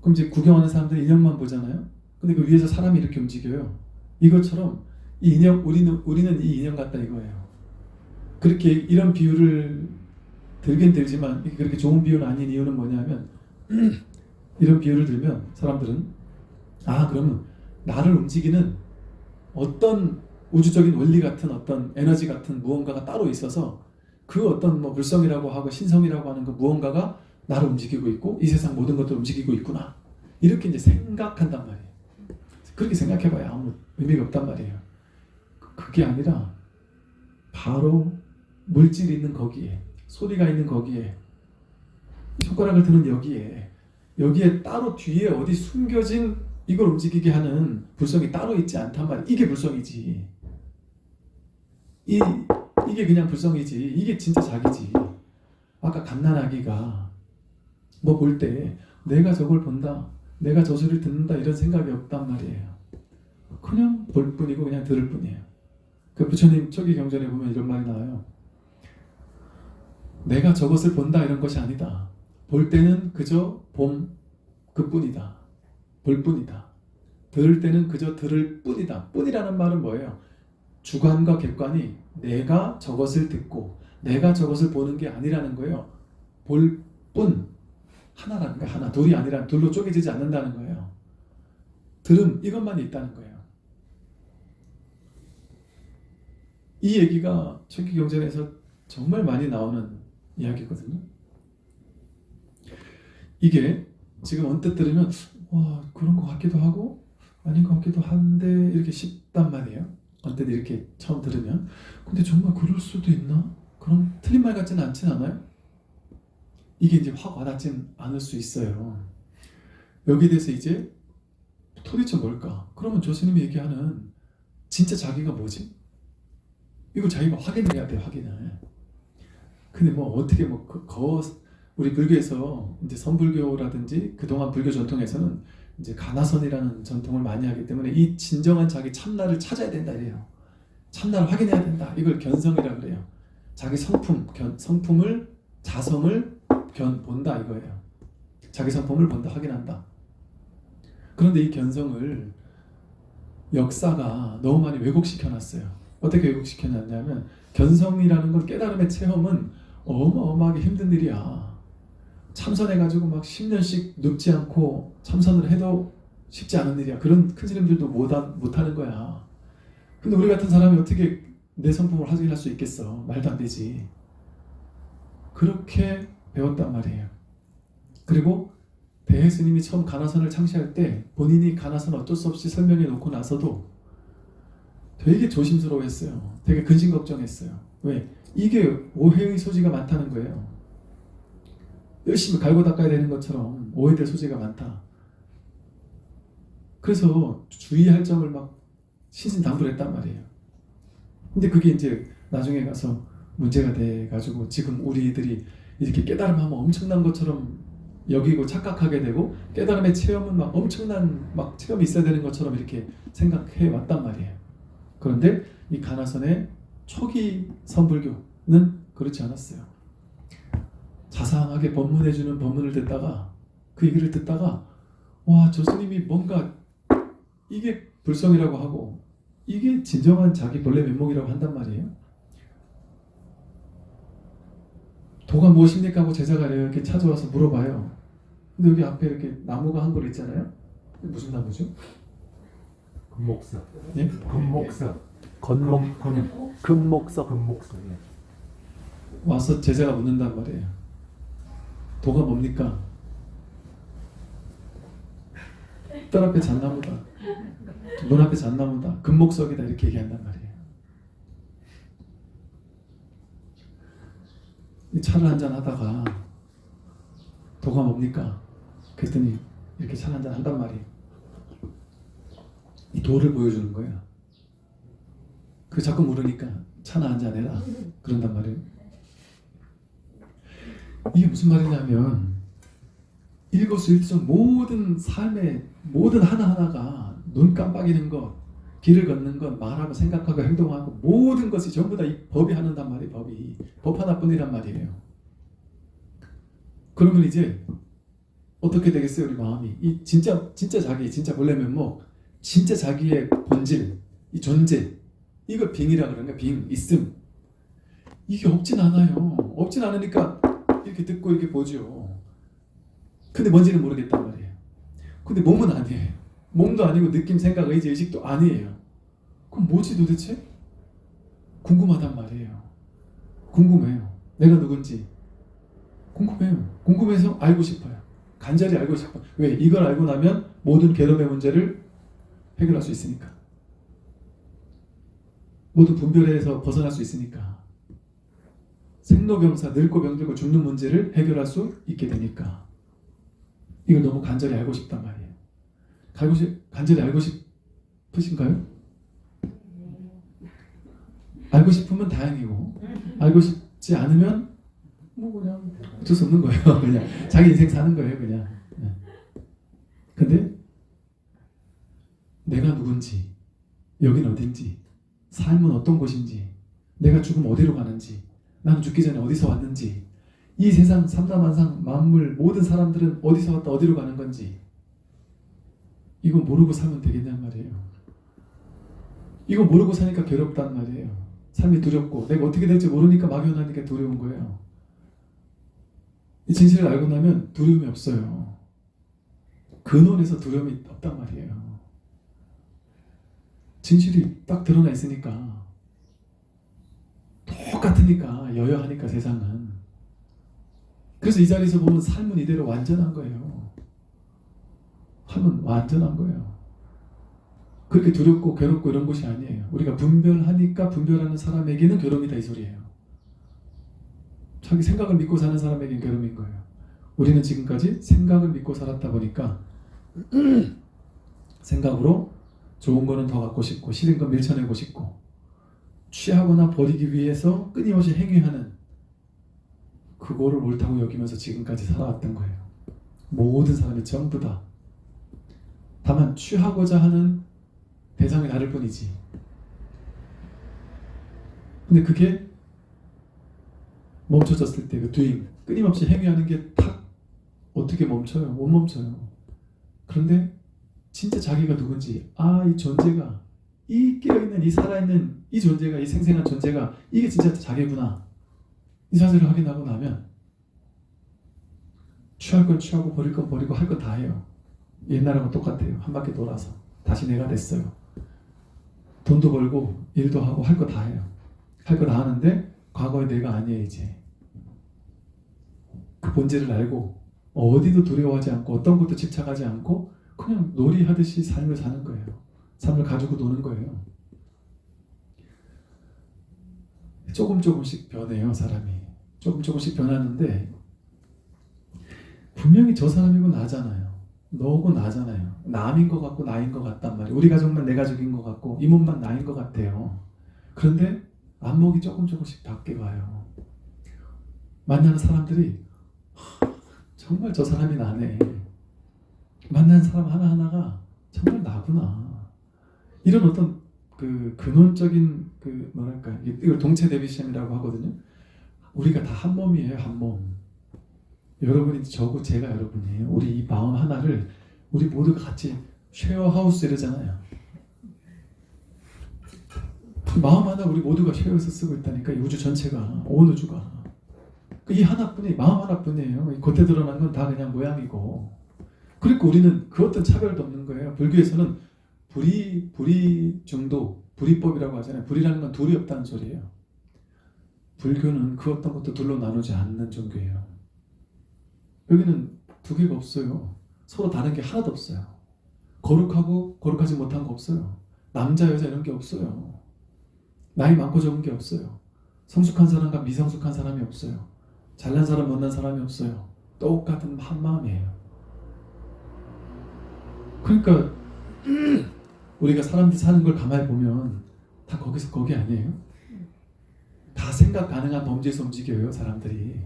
그럼 이제 구경하는 사람들 인형만 보잖아요. 근데 그 위에서 사람이 이렇게 움직여요. 이것처럼 이 인형 우리는 우리는 이 인형 같다 이거예요. 그렇게 이런 비유를 들긴 들지만 그렇게 좋은 비유는 아닌 이유는 뭐냐면 이런 비유를 들면 사람들은 아 그러면 나를 움직이는 어떤 우주적인 원리 같은 어떤 에너지 같은 무언가가 따로 있어서 그 어떤 뭐 불성이라고 하고 신성이라고 하는 그 무언가가 나를 움직이고 있고 이 세상 모든 것들을 움직이고 있구나. 이렇게 이제 생각한단 말이에요. 그렇게 생각해봐야 아무 의미가 없단 말이에요. 그게 아니라 바로 물질이 있는 거기에 소리가 있는 거기에 손가락을 드는 여기에 여기에 따로 뒤에 어디 숨겨진 이걸 움직이게 하는 불성이 따로 있지 않단 말이야. 이게 불성이지. 이, 이게 그냥 불성이지. 이게 진짜 자기지. 아까 갓난아기가 뭐 볼 때 내가 저걸 본다. 내가 저 소리를 듣는다. 이런 생각이 없단 말이에요. 그냥 볼 뿐이고 그냥 들을 뿐이에요. 그 부처님 초기 경전에 보면 이런 말이 나와요. 내가 저것을 본다 이런 것이 아니다. 볼 때는 그저 봄 그뿐이다. 볼 뿐이다. 들을 때는 그저 들을 뿐이다. 뿐이라는 말은 뭐예요? 주관과 객관이 내가 저것을 듣고 내가 저것을 보는 게 아니라는 거예요. 볼 뿐. 하나라는 거야. 하나. 둘이 아니라 둘로 쪼개지지 않는다는 거예요. 들음 이것만 있다는 거예요. 이 얘기가 초기 경전에서 정말 많이 나오는 이야기거든요. 이게 지금 언뜻 들으면 와 그런 것 같기도 하고 아닌 것 같기도 한데 이렇게 쉽단 말이에요. 언뜻 이렇게 처음 들으면 근데 정말 그럴 수도 있나? 그럼 틀린 말 같지는 않진 않아요? 이게 이제 확 와닿진 않을 수 있어요. 여기에 대해서 이제 도대체 뭘까? 그러면 조스님이 얘기하는 진짜 자기가 뭐지? 이거 자기가 확인을 해야 돼 확인을. 근데 뭐 어떻게 뭐 그, 거, 우리 불교에서 이제 선불교라든지 그동안 불교 전통에서는 이제 가나선이라는 전통을 많이 하기 때문에 이 진정한 자기 참나를 찾아야 된다 이래요. 참나를 확인해야 된다. 이걸 견성이라 그래요. 자기 성품, 견, 성품을 자성을 견 본다 이거예요. 자기 성품을 본다 확인한다. 그런데 이 견성을 역사가 너무 많이 왜곡시켜 놨어요. 어떻게 왜곡시켜 놨냐면 견성이라는 건 깨달음의 체험은 어마어마하게 힘든 일이야. 참선해가지고 막 10년씩 눕지 않고 참선을 해도 쉽지 않은 일이야. 그런 큰 스님들도 못한, 못하는 거야. 근데 우리 같은 사람이 어떻게 내 성품을 확인할 수 있겠어. 말도 안 되지. 그렇게 배웠단 말이에요. 그리고 대해 스님이 처음 가나선을 창시할 때 본인이 가나선 어쩔 수 없이 설명해 놓고 나서도 되게 조심스러워 했어요. 되게 근심 걱정했어요. 왜? 이게 오해의 소지가 많다는 거예요. 열심히 갈고 닦아야 되는 것처럼 오해될 소지가 많다. 그래서 주의할 점을 막 신신당부했단 말이에요. 근데 그게 이제 나중에 가서 문제가 돼가지고 지금 우리들이 이렇게 깨달음하면 엄청난 것처럼 여기고 착각하게 되고 깨달음의 체험은 막 엄청난 막 체험이 있어야 되는 것처럼 이렇게 생각해 왔단 말이에요. 그런데 이 가나선의 초기 선불교는 그렇지 않았어요. 자상하게 법문해주는 법문을 듣다가 그 얘기를 듣다가 와 저 스님이 뭔가 이게 불성이라고 하고 이게 진정한 자기 본래 면목이라고 한단 말이에요. 도가 무엇입니까 하고 제자가 이렇게 찾아와서 물어봐요. 근데 여기 앞에 이렇게 나무가 한 그루 있잖아요. 무슨 나무죠? 금목석. 예? 금목석. 건목 금, 금목석 금목석. 예. 와서 제자가 묻는단 말이에요. 도가 뭡니까? 딸 앞에 잣나무다. 눈 앞에 잣나무다. 금목석이다. 이렇게 얘기한단 말이에요. 이 차를 한잔 하다가 도가 뭡니까? 그랬더니 이렇게 차를 한잔 한단 말이에요. 이 도를 보여주는 거예요. 그 자꾸 물으니까 차나 한잔 해라. 그런단 말이에요. 이게 무슨 말이냐면 일거수일투족 모든 삶의 모든 하나하나가 눈 깜빡이는 것, 길을 걷는 것, 말하고 생각하고 행동하고 모든 것이 전부 다 이 법이 하는단 말이에요. 법이 법 하나뿐이란 말이에요. 그러면 이제 어떻게 되겠어요, 우리 마음이? 이 진짜 진짜 자기, 진짜 본래 면목, 진짜 자기의 본질, 이 존재, 이걸 빙이라 거야. 빙, 있음. 이게 없진 않아요. 없진 않으니까 이렇게 듣고 이렇게 보죠. 근데 뭔지는 모르겠단 말이에요. 근데 몸은 아니에요. 몸도 아니고 느낌, 생각, 의지, 의식도 아니에요. 그럼 뭐지 도대체? 궁금하단 말이에요. 궁금해요. 내가 누군지. 궁금해요. 궁금해서 알고 싶어요. 간절히 알고 싶어요. 왜? 이걸 알고 나면 모든 괴로움의 문제를 해결할 수 있으니까. 모든 분별에서 벗어날 수 있으니까. 생로병사 늙고 병들고 죽는 문제를 해결할 수 있게 되니까 이걸 너무 간절히 알고 싶단 말이에요. 알고 싶, 간절히 알고 싶으신가요? 알고 싶으면 다행이고 알고 싶지 않으면 뭐 그냥 어쩔 수 없는 거예요. 그냥 자기 인생 사는 거예요. 그냥. 네. 근데 내가 누군지 여긴 어딘지 삶은 어떤 곳인지 내가 죽으면 어디로 가는지 나는 죽기 전에 어디서 왔는지 이 세상 삼다만상 만물 모든 사람들은 어디서 왔다 어디로 가는 건지 이거 모르고 살면 되겠냔 말이에요. 이거 모르고 사니까 괴롭단 말이에요. 삶이 두렵고 내가 어떻게 될지 모르니까 막연하니까 두려운 거예요. 이 진실을 알고 나면 두려움이 없어요. 근원에서 두려움이 없단 말이에요. 진실이 딱 드러나 있으니까 똑같으니까 여여하니까 세상은. 그래서 이 자리에서 보면 삶은 이대로 완전한 거예요. 삶은 완전한 거예요. 그렇게 두렵고 괴롭고 이런 것이 아니에요. 우리가 분별하니까 분별하는 사람에게는 괴로움이다 이 소리예요. 자기 생각을 믿고 사는 사람에게는 괴로움인 거예요. 우리는 지금까지 생각을 믿고 살았다 보니까 생각으로 좋은 거는 더 갖고 싶고 싫은 건 밀쳐내고 싶고 취하거나 버리기 위해서 끊임없이 행위하는 그거를 옳다고 여기면서 지금까지 살아왔던 거예요. 모든 사람이 전부 다. 다만 취하고자 하는 대상이 다를 뿐이지. 근데 그게 멈춰졌을 때그 doing, 끊임없이 행위하는 게 탁 어떻게 멈춰요? 못 멈춰요. 그런데 진짜 자기가 누군지, 아, 이 존재가 이 깨어있는 이 살아있는 이 존재가 이 생생한 존재가 이게 진짜 자기구나. 이 사실을 확인하고 나면 취할 건 취하고 버릴 건 버리고 할 건 다 해요. 옛날하고 똑같아요. 한 바퀴 돌아서 다시 내가 됐어요. 돈도 벌고 일도 하고 할 거 다 해요. 할 거 다 하는데 과거의 내가 아니에요 이제. 그 본질을 알고 어디도 두려워하지 않고 어떤 것도 집착하지 않고 그냥 놀이하듯이 삶을 사는 거예요 삶을 가지고 노는 거예요. 조금 조금씩 변해요 사람이. 조금 조금씩 변하는데 분명히 저 사람이고 나잖아요. 너고 나잖아요. 남인 것 같고 나인 것 같단 말이에요. 우리 가족만 내 가족인 것 같고 이 몸만 나인 것 같아요. 그런데 안목이 조금 조금씩 바뀌어가요. 만나는 사람들이 정말 저 사람이 나네. 만나는 사람 하나하나가 정말 나구나. 이런 어떤 그 근원적인 그 뭐랄까 이걸 동체 대비시험이라고 하거든요. 우리가 다 한 몸이에요, 한 몸. 여러분이 저고 제가 여러분이에요. 우리 이 마음 하나를 우리 모두 같이 쉐어하우스 이러잖아요. 마음 하나 우리 모두가 쉐어해서 쓰고 있다니까 이 우주 전체가 온 우주가 이 하나뿐이 마음 하나뿐이에요. 이 겉에 드러난 건 다 그냥 모양이고 그러니까 우리는 그 어떤 차별도 없는 거예요. 불교에서는 불이 불이 중도 불이법이라고 하잖아요. 불이라는 건 둘이 없다는 소리예요. 불교는 그 어떤 것도 둘로 나누지 않는 종교예요. 여기는 두 개가 없어요. 서로 다른 게 하나도 없어요. 거룩하고 거룩하지 못한 거 없어요. 남자 여자 이런 게 없어요. 나이 많고 적은 게 없어요. 성숙한 사람과 미성숙한 사람이 없어요. 잘난 사람 못난 사람이 없어요. 똑같은 한 마음이에요. 그러니까 우리가 사람들이 사는 걸 가만히 보면 다 거기서 거기 아니에요? 다 생각 가능한 범죄에서 움직여요 사람들이.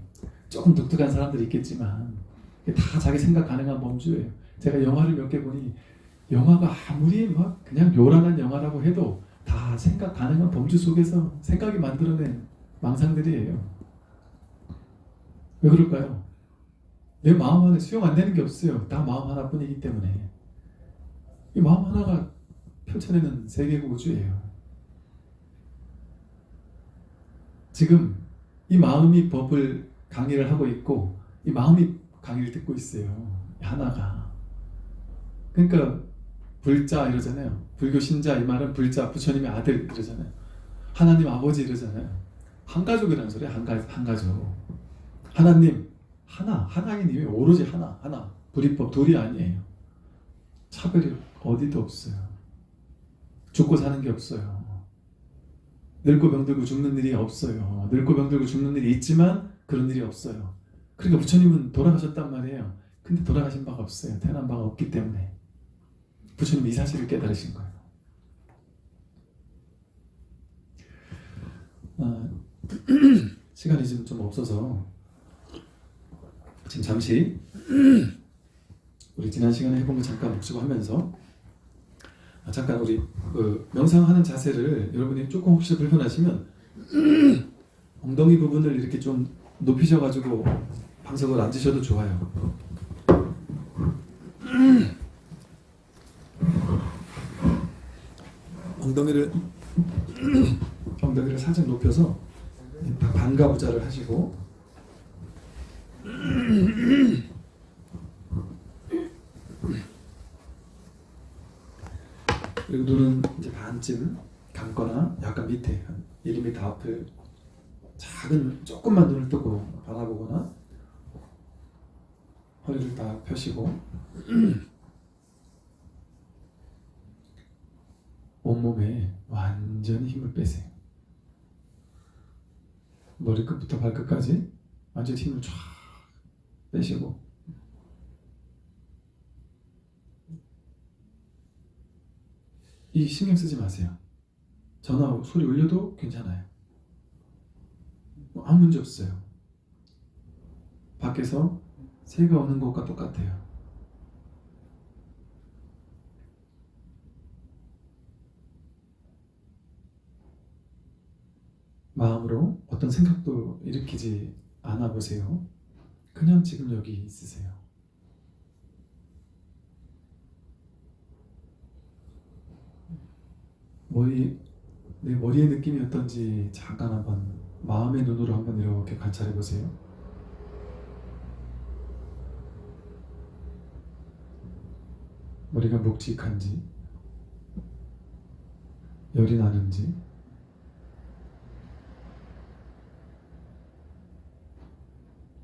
조금 독특한 사람들이 있겠지만 다 자기 생각 가능한 범주예요. 제가 영화를 몇 개 보니 영화가 아무리 막 그냥 요란한 영화라고 해도 다 생각 가능한 범주 속에서 생각이 만들어낸 망상들이에요. 왜 그럴까요? 내 마음 안에 수용 안 되는 게 없어요. 다 마음 하나뿐이기 때문에. 이 마음 하나가 펼쳐내는 세계고 우주예요 지금 이 마음이 법을 강의를 하고 있고 이 마음이 강의를 듣고 있어요. 하나가. 그러니까 불자 이러잖아요. 불교 신자 이 말은 불자 부처님의 아들 이러잖아요. 하나님 아버지 이러잖아요. 한 가족이라는 소리야. 한, 가, 한 가족. 하나님 하나 하나님이 오로지 하나 하나 불이법 둘이 아니에요. 차별이 어디도 없어요. 죽고 사는 게 없어요. 늙고 병들고 죽는 일이 없어요. 늙고 병들고 죽는 일이 있지만 그런 일이 없어요. 그러니까 부처님은 돌아가셨단 말이에요. 근데 돌아가신 바가 없어요. 태어난 바가 없기 때문에 부처님 이 사실을 깨달으신 거예요. 아, 시간이 지금 좀 없어서 지금 잠시 우리 지난 시간에 해본 거 잠깐 묵시고 하면서 아, 잠깐 우리 그 명상하는 자세를 여러분이 조금 혹시 불편하시면 엉덩이 부분을 이렇게 좀 높이셔가지고 방석을 앉으셔도 좋아요. 엉덩이를 엉덩이를 살짝 높여서 반가부자를 하시고 그리고 눈은 이제 반쯤 감거나 약간 밑에 한 1mm 앞을 작은 조금만 눈을 뜨고 바라보거나 허리를 딱 펴시고 온몸에 완전히 힘을 빼세요. 머리끝부터 발끝까지 완전히 힘을 쫙 빼시고 이 신경 쓰지 마세요. 전화 소리 울려도 괜찮아요. 뭐 아무 문제 없어요. 밖에서 새가 오는 것과 똑같아요. 마음으로 어떤 생각도 일으키지 않아 보세요. 그냥 지금 여기 있으세요. 머리 내 머리의 느낌이 어떤지 잠깐 한번 마음의 눈으로 한번 이렇게 관찰해 보세요. 머리가 묵직한지 열이 나는지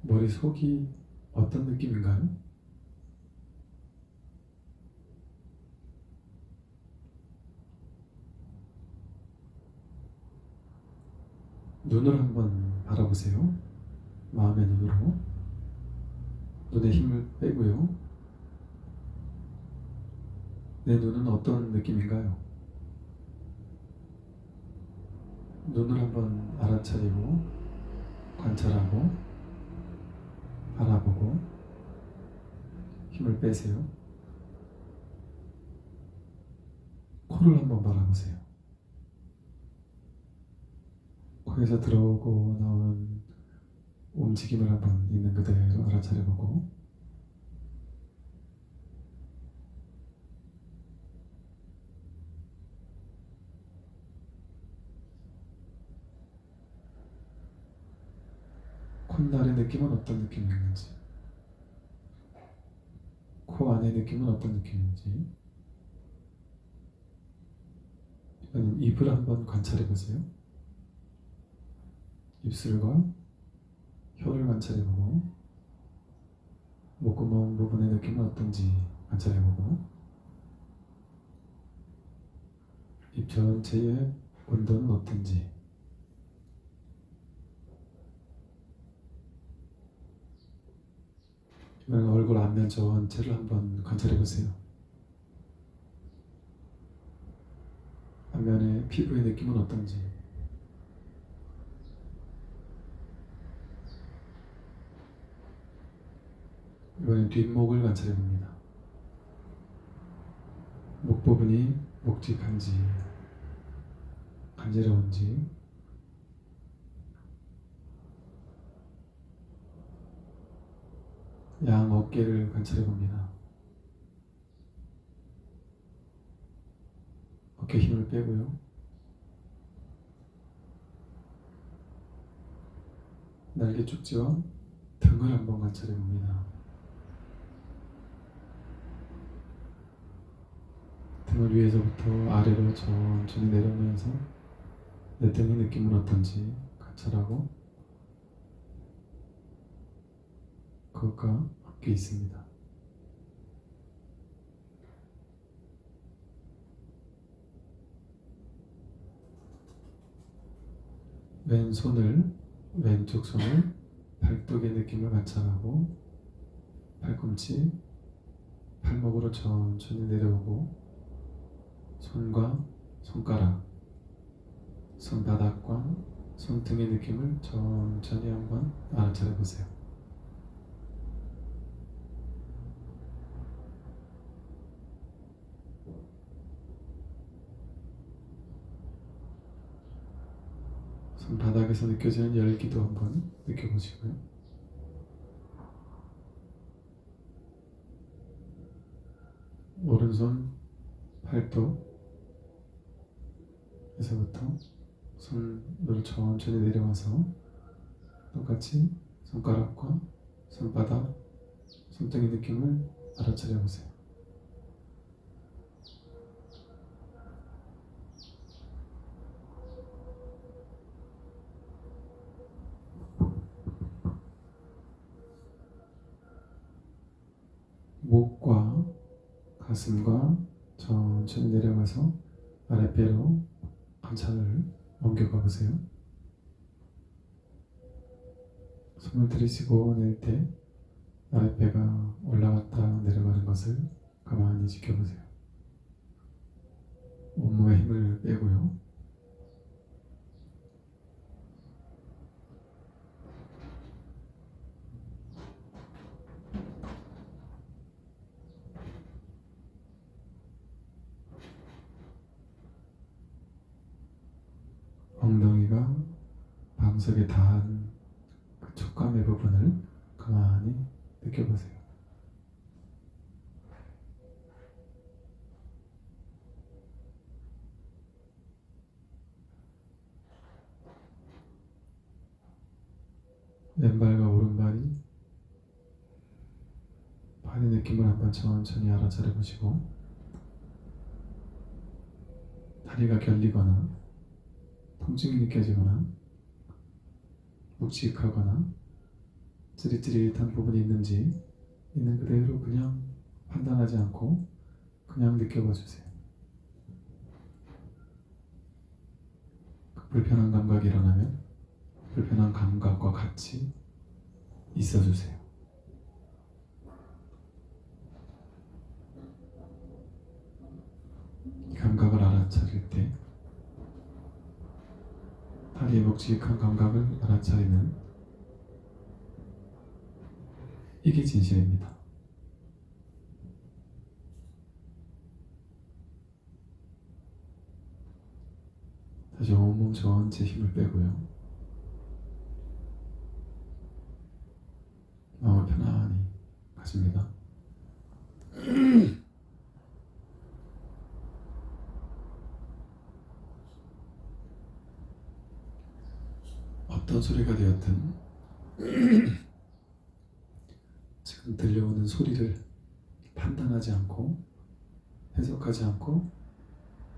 머리 속이 어떤 느낌인가요? 눈을 한번 바라보세요. 마음의 눈으로. 눈에 힘을 빼고요. 내 눈은 어떤 느낌인가요? 눈을 한번 알아차리고 관찰하고 바라보고 힘을 빼세요. 코를 한번 바라보세요. 거기서 들어오고 나온 움직임을 한번 있는 그대로 알아차려보고. 콧날의 느낌은 어떤 느낌이었는지. 코 안의 느낌은 어떤 느낌인지. 이번엔 입을 한번 관찰해 보세요. 입술과 혀를 관찰해 보고 목구멍 부분의 느낌은 어떤지 관찰해 보고 입 전체의 온도는 어떤지 얼굴 앞면 전체를 한번 관찰해 보세요. 앞면의 피부의 느낌은 어떤지 이번엔 뒷목을 관찰해 봅니다. 목 부분이 묵직한지 간지러운지 양 어깨를 관찰해 봅니다. 어깨 힘을 빼고요. 날개 쪽지와 등을 한번 관찰해 봅니다. 등을 위에서부터 아래로 천천히 내려오면서 내 등의 느낌은 어떤지 관찰하고 그것과 함께 있습니다. 왼손을 왼쪽 손을 발톱의 느낌을 관찰하고 팔꿈치 팔목으로 천천히 내려오고 손과 손가락 손바닥과 손등의 느낌을 천천히 한번 알아차려 보세요. 손바닥에서 느껴지는 열기도 한번 느껴보시고요. 오른손 팔뚝 에서부터 손으로 천천히 내려와서 똑같이 손가락과 손바닥, 손등의 느낌을 알아차려 보세요. 목과 가슴과 천천히 내려가서 아랫배로 관찰을 옮겨가 보세요. 숨을 들이쉬고 낼 때 아랫배가 올라갔다 내려가는 것을 가만히 지켜보세요. 온몸에 힘을 빼고요. 엉덩이가 방석에 닿은 그 촉감의 부분을 가만히 느껴보세요. 왼발과 오른발이 발의 느낌을 한번 천천히 알아차려 보시고 다리가 결리거나 통증이 느껴지거나 묵직하거나 찌릿찌릿한 부분이 있는지 있는 그대로 그냥 판단하지 않고 그냥 느껴봐 주세요. 그 불편한 감각이 일어나면 불편한 감각과 같이 있어 주세요. 이 감각을 알아차릴 때 다리의 묵직한 감각을 알아차리는 이게 진실입니다. 다시 온몸 전체 힘을 빼고요. 마음을 편안히 가집니다. 어떤 소리가 되었든 지금 들려오는 소리를 판단하지 않고 해석하지 않고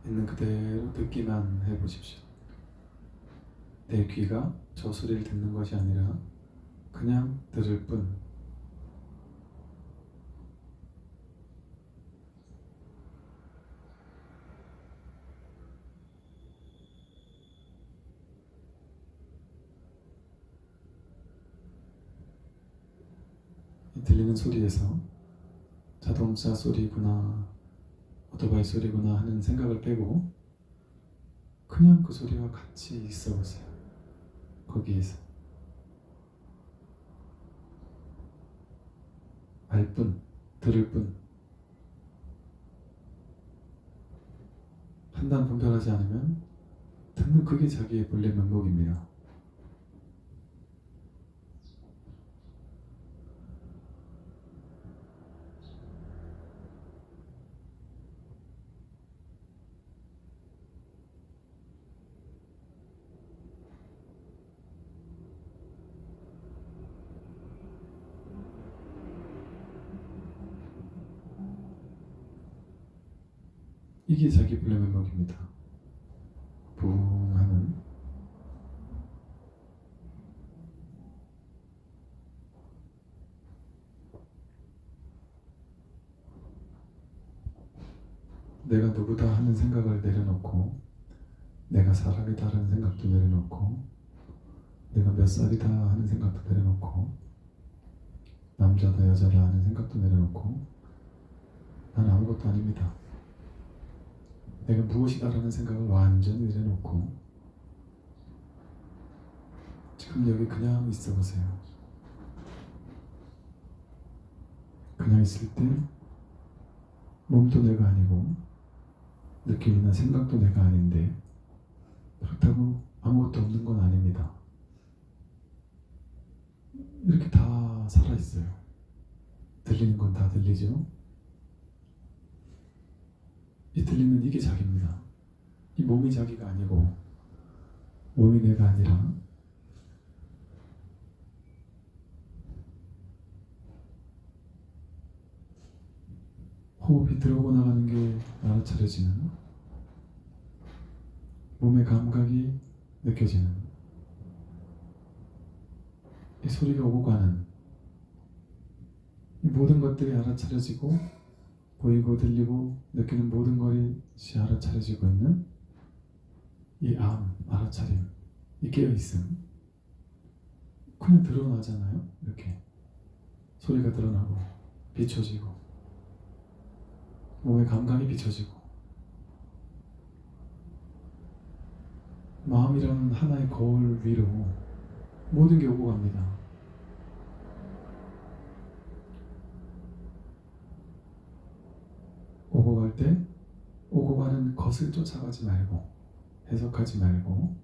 있는 그대로 듣기만 해보십시오. 내 귀가 저 소리를 듣는 것이 아니라 그냥 들을 뿐. 이 들리는 소리에서 자동차 소리구나, 오토바이 소리구나 하는 생각을 빼고 그냥 그 소리와 같이 있어 보세요. 거기에서. 알 뿐, 들을 뿐. 판단 분별하지 않으면 듣는 그게 자기의 본래 면목입니다. 이게 자기 본래 면목입니다. 붕 하는 내가 누구다 하는 생각을 내려놓고 내가 사람이다라는 생각도 내려놓고 내가 몇 살이다 하는 생각도 내려놓고 남자다 여자다 하는 생각도 내려놓고 난 아무것도 아닙니다. 내가 무엇이다라는 생각을 완전히 내려놓고 지금 여기 그냥 있어 보세요. 그냥 있을 때 몸도 내가 아니고 느낌이나 생각도 내가 아닌데 그렇다고 아무것도 없는 건 아닙니다. 이렇게 다 살아 있어요. 들리는 건 다 들리죠? 이 들리는 이게 자기입니다. 이 몸이 자기가 아니고 몸이 내가 아니라 호흡이 들어오고 나가는 게 알아차려지는 몸의 감각이 느껴지는 이 소리가 오고 가는 이 모든 것들이 알아차려지고 보이고 들리고 느끼는 모든 것이 알아차려지고 있는 이 암, 알아차림, 이 깨어있음. 그냥 드러나잖아요 이렇게. 소리가 드러나고 비춰지고. 몸의 감각이 비춰지고. 마음이라는 하나의 거울 위로 모든 게 오고 갑니다 오고 갈 때 오고 가는 것을 쫓아가지 말고 해석하지 말고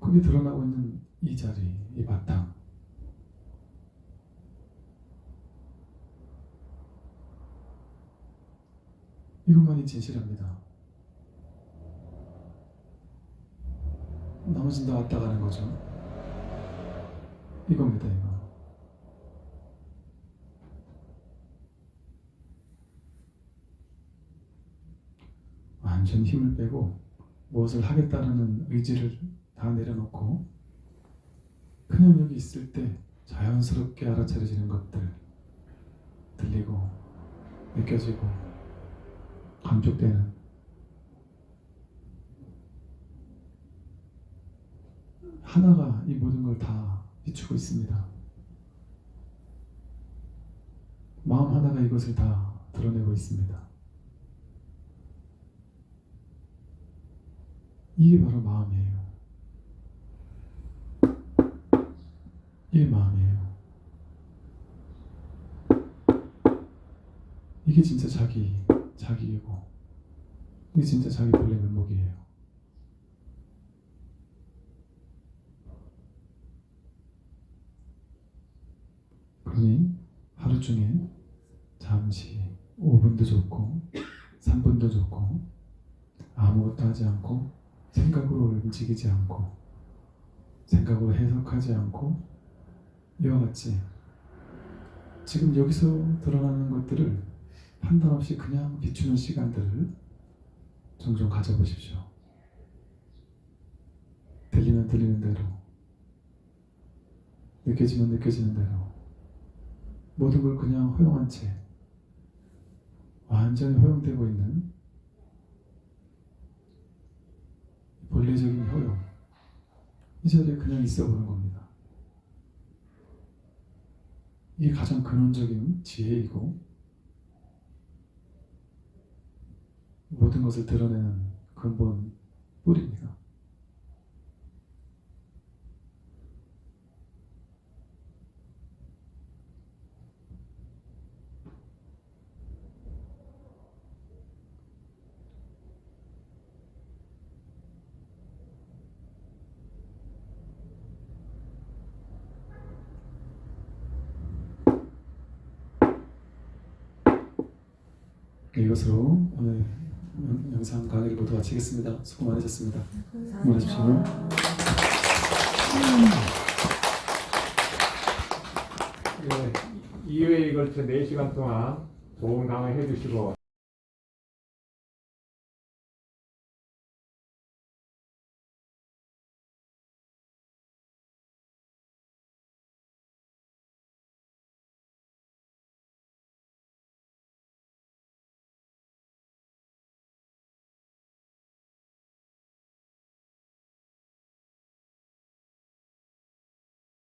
그게 드러나고 있는 이 자리, 이 바탕 이것만이 진실합니다. 나머진 다 왔다 가는 거죠. 이겁니다, 이거. 완 전 힘을 빼고 무엇을 하겠다는 의지를 다 내려놓고 그냥 여기 있을 때 자연스럽게 알아차려지는 것들 들리고 느껴지고 감촉되는 하나가 이 모든 걸 다 비추고 있습니다. 마음 하나가 이것을 다 드러내고 있습니다. 이게 바로 마음이에요. 이게 마음이에요. 이게 진짜 자기, 자기이고, 이게 진짜 자기 본래 면목이에요. 그러니 하루 중에 잠시 5분도 좋고 3분도 좋고 아무것도 하지 않고 생각으로 움직이지 않고 생각으로 해석하지 않고 이와 같이 지금 여기서 드러나는 것들을 판단 없이 그냥 비추는 시간들을 종종 가져보십시오. 들리면 들리는 대로, 느껴지면 느껴지는 대로, 모든 걸 그냥 허용한 채 완전히 허용되고 있는 본래적인 효용 이 자리에 그냥 있어 보는 겁니다. 이게 가장 근원적인 지혜이고 모든 것을 드러내는 근본 뿌리입니다. 네, 이것으로 오늘 영- 영상 강의를 모두 마치겠습니다. 수고 많으셨습니다. 고맙습니다. 예, 2회에 걸쳐 4시간 동안 좋은 강의 해주시고